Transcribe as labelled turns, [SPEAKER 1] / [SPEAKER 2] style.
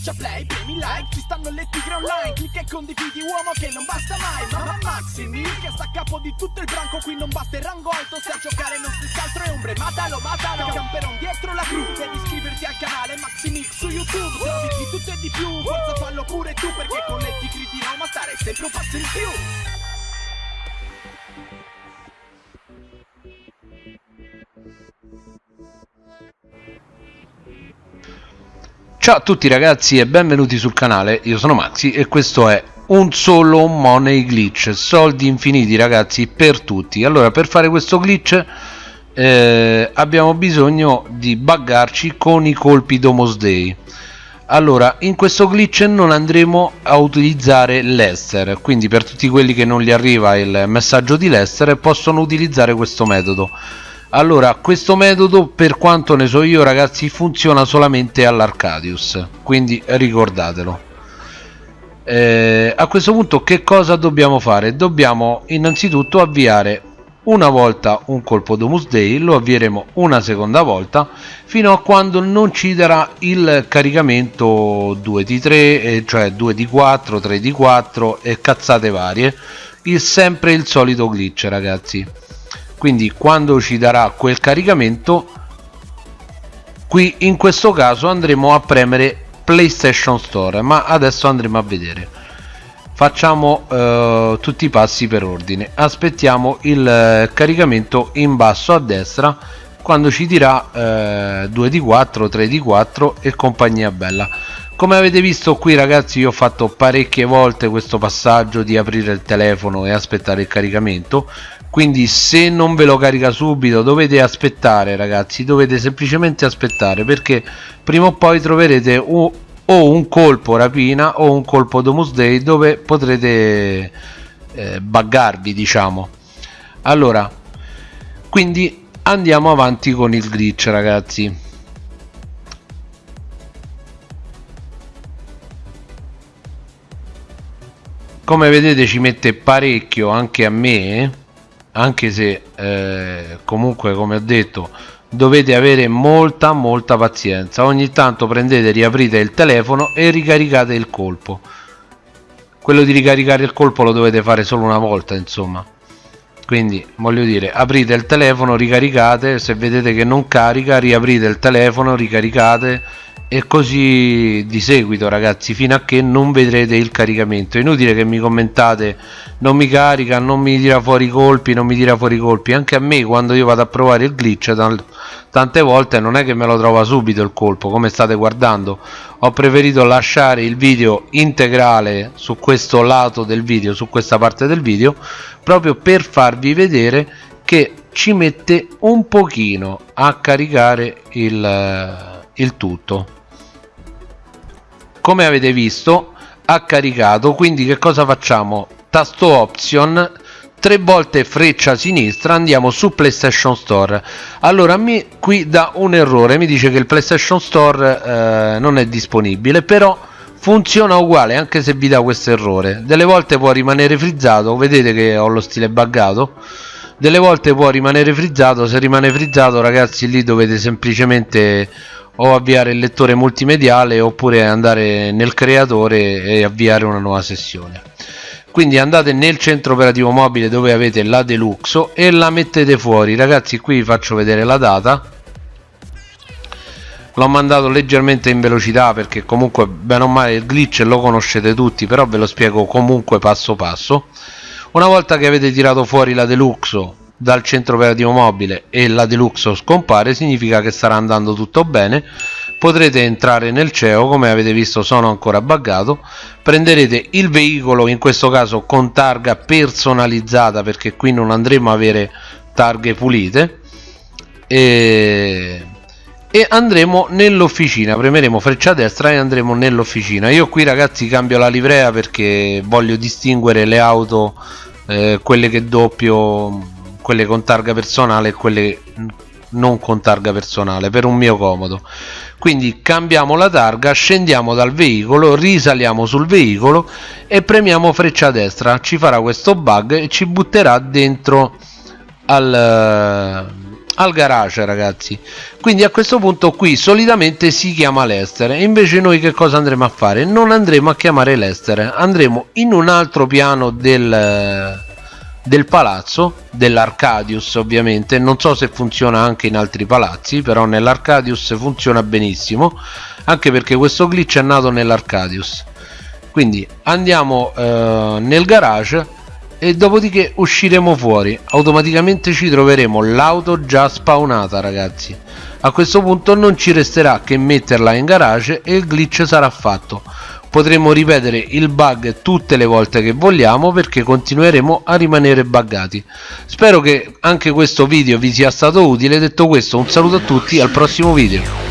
[SPEAKER 1] Schiaccia play, premi like, ci stanno le tigre online Clicca e condividi uomo che non basta mai Mamma Maximi, che sta a capo di tutto il branco Qui non basta il rango alto, se a giocare non si altro è ombre Matalo, matalo, camperon dietro la cru Devi iscriverti al canale Maximix su YouTube Trovi di tutto e di più, forza fallo pure tu Perché con le tigri di Roma stare sempre un passo in più
[SPEAKER 2] Ciao a tutti ragazzi e benvenuti sul canale, io sono Maxi e questo è un solo money glitch, soldi infiniti ragazzi per tutti. Allora per fare questo glitch eh, abbiamo bisogno di buggarci con i colpi Domos Day. Allora in questo glitch non andremo a utilizzare l'Ester, quindi per tutti quelli che non gli arriva il messaggio di l'Ester possono utilizzare questo metodo allora questo metodo per quanto ne so io ragazzi funziona solamente all'Arcadius quindi ricordatelo. Eh, a questo punto che cosa dobbiamo fare? Dobbiamo innanzitutto avviare una volta un colpo Domus Day lo avvieremo una seconda volta fino a quando non ci darà il caricamento 2D3 eh, cioè 2D4 3D4 e cazzate varie. Il sempre il solito glitch ragazzi quindi quando ci darà quel caricamento qui in questo caso andremo a premere playstation store ma adesso andremo a vedere. Facciamo eh, tutti i passi per ordine. Aspettiamo il eh, caricamento in basso a destra quando ci dirà eh, 2d4 3d4 e compagnia bella come avete visto qui ragazzi io ho fatto parecchie volte questo passaggio di aprire il telefono e aspettare il caricamento. Quindi se non ve lo carica subito dovete aspettare ragazzi. Dovete semplicemente aspettare perché prima o poi troverete un, o un colpo rapina o un colpo domus day dove potrete eh, buggarvi diciamo. Allora quindi andiamo avanti con il glitch ragazzi come vedete ci mette parecchio anche a me anche se eh, comunque come ho detto dovete avere molta molta pazienza. Ogni tanto prendete riaprite il telefono e ricaricate il colpo. Quello di ricaricare il colpo lo dovete fare solo una volta insomma. Quindi voglio dire aprite il telefono ricaricate se vedete che non carica riaprite il telefono ricaricate e così di seguito ragazzi fino a che non vedrete il caricamento. È inutile che mi commentate non mi carica non mi tira fuori i colpi non mi tira fuori i colpi. Anche a me quando io vado a provare il glitch tante volte non è che me lo trova subito il colpo come state guardando. Ho preferito lasciare il video integrale su questo lato del video su questa parte del video proprio per farvi vedere che ci mette un pochino a caricare il, il tutto come avete visto ha caricato. Quindi che cosa facciamo? Tasto option tre volte freccia sinistra andiamo su playstation store. Allora mi qui dà un errore mi dice che il playstation store eh, non è disponibile però funziona uguale anche se vi dà questo errore. Delle volte può rimanere frizzato vedete che ho lo stile buggato. Delle volte può rimanere frizzato se rimane frizzato ragazzi lì dovete semplicemente o avviare il lettore multimediale oppure andare nel creatore e avviare una nuova sessione. Quindi andate nel centro operativo mobile dove avete la deluxo e la mettete fuori. Ragazzi qui vi faccio vedere la data. L'ho mandato leggermente in velocità perché comunque bene o male il glitch lo conoscete tutti però ve lo spiego comunque passo passo. Una volta che avete tirato fuori la deluxo dal centro operativo mobile e la deluxe scompare significa che starà andando tutto bene. Potrete entrare nel CEO come avete visto sono ancora buggato. Prenderete il veicolo in questo caso con targa personalizzata perché qui non andremo a avere targhe pulite. E, e andremo nell'officina premeremo freccia destra e andremo nell'officina. Io qui ragazzi cambio la livrea perché voglio distinguere le auto eh, quelle che doppio quelle con targa personale e quelle non con targa personale per un mio comodo. Quindi cambiamo la targa scendiamo dal veicolo risaliamo sul veicolo e premiamo freccia destra. Ci farà questo bug e ci butterà dentro al, al garage ragazzi. Quindi a questo punto qui solitamente si chiama Lester e invece noi che cosa andremo a fare? Non andremo a chiamare Lester andremo in un altro piano del del palazzo dell'Arcadius ovviamente. Non so se funziona anche in altri palazzi però nell'Arcadius funziona benissimo anche perché questo glitch è nato nell'Arcadius. Quindi andiamo eh, nel garage e dopodiché usciremo fuori. Automaticamente ci troveremo l'auto già spawnata ragazzi. A questo punto non ci resterà che metterla in garage e il glitch sarà fatto potremo ripetere il bug tutte le volte che vogliamo perché continueremo a rimanere buggati. Spero che anche questo video vi sia stato utile. Detto questo un saluto a tutti al prossimo video